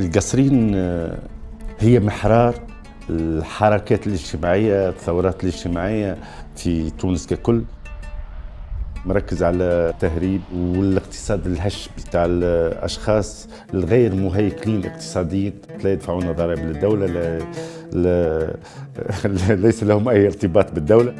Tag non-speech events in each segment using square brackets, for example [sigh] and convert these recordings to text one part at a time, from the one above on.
القصرين هي محرار. الحركات الاجتماعية الثورات الاجتماعية في تونس ككل مركز على التهريب والاقتصاد الهش بتاع الأشخاص الغير مهيكلين اقتصاديا لا يدفعون ضرائب للدولة لا, لا [laughs] ليس لهم أي ارتباط بالدولة.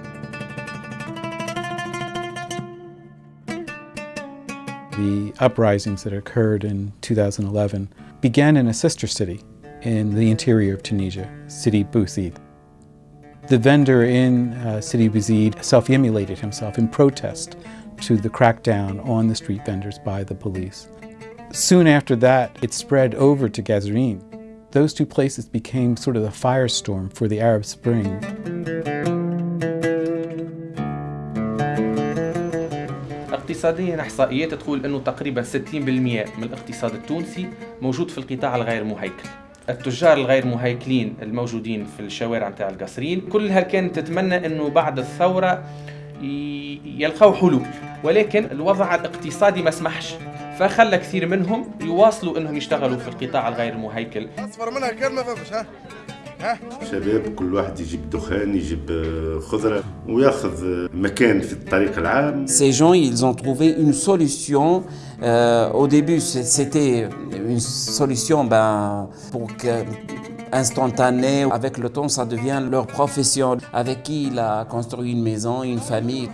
The uprisings that occurred in 2011 began in a sister city in the interior of Tunisia, City Bouzid. The vendor in uh, City Bouzid self-immolated himself in protest to the crackdown on the street vendors by the police. Soon after that, it spread over to Gazreen. Those two places became sort of the firestorm for the Arab Spring. اقتصاديا احصائيات تقول إنه تقريبا 60% من الاقتصاد التونسي موجود في القطاع الغير مهيكل. التجار الغير مهيكلين الموجودين في الشوارع نتاع القصرين كلها كانت تتمنى إنه بعد الثورة يلقوا حلول. ولكن الوضع الاقتصادي ما سمحش. فخلى كثير منهم يواصلوا إنهم يشتغلوا في القطاع الغير مهيكل. أصفر منها كان ما فهمش ها؟ شباب كل واحد يجيب دخان يجيب خضره وياخذ مكان في الطريق العام Ces gens ils ont trouvé une solution euh, au début c'était une solution ben pour que instantanée avec le temps ça devient leur profession avec qui il a construit une maison une famille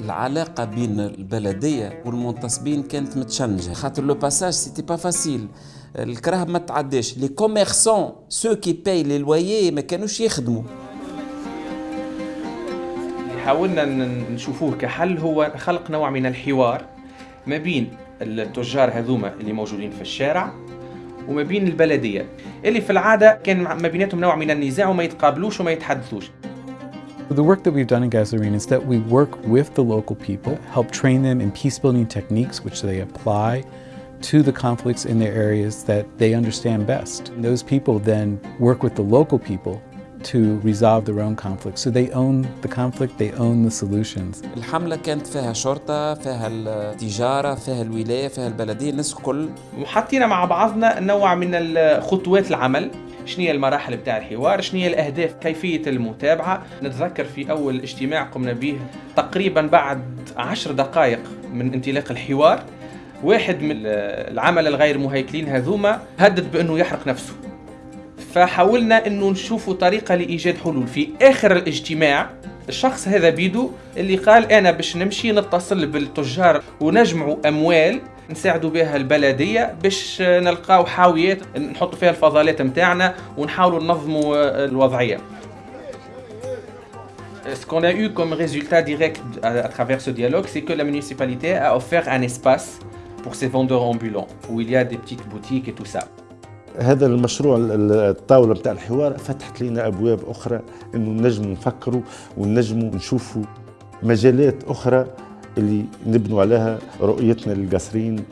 العلاقة بين البلدية والمنتصبين كانت متشنجة خاطر لو باساج سيتي با فاسيل الكراهب ما تعداش les commerçants ceux qui payent le loyer ما كانوش يخدموا. حاولنا نشوفوه كحل. هو خلق نوع من الحوار ما بين التجار هذوما اللي موجودين في الشارع وما بين البلدية اللي في العادة كان ما بيناتهم نوع من النزاع وما يتقابلوش وما يتحدثوش. The work that we've done in Gazarine is that we work with the local people, help train them in peace building techniques which they apply to the conflicts in their areas that they understand best. And those people then work with the local people to resolve their own conflicts. So they own the conflict, they own the solutions. الحملة كانت فيها شرطة، فيها التجارة، فيها الولاية، فيها البلدية، الناس الكل. وحطينا مع بعضنا نوع من خطوات العمل شنو هي المراحل بتاع الحوار شنو هي الأهداف كيفية المتابعة نتذكر في أول اجتماع قمنا به تقريبا بعد عشر دقائق من انطلاق الحوار واحد من العمل الغير مهيكلين هذوما هدد بأنه يحرق نفسه. فحاولنا إنه نشوفوا طريقة لإيجاد حلول. في آخر الاجتماع الشخص هذا بيدو اللي قال أنا باش نمشي نتصل بالتجار ونجمعوا أموال نساعدوا بها البلدية باش نلقاو حاويات نحطوا فيها الفضلات نتاعنا ونحاولوا ننظموا الوضعية. Ce qu'on a eu comme résultat direct à travers ce dialogue, c'est que la municipalité a offert un espace pour ces vendeurs ambulants, où il y a des petites boutiques et tout ça. هذا المشروع الطاولة بتاع الحوار فتحت لنا أبواب أخرى إنه نجموا نفكروا ونجموا نشوفوا مجالات أخرى اللي نبنوا عليها رؤيتنا للقصرين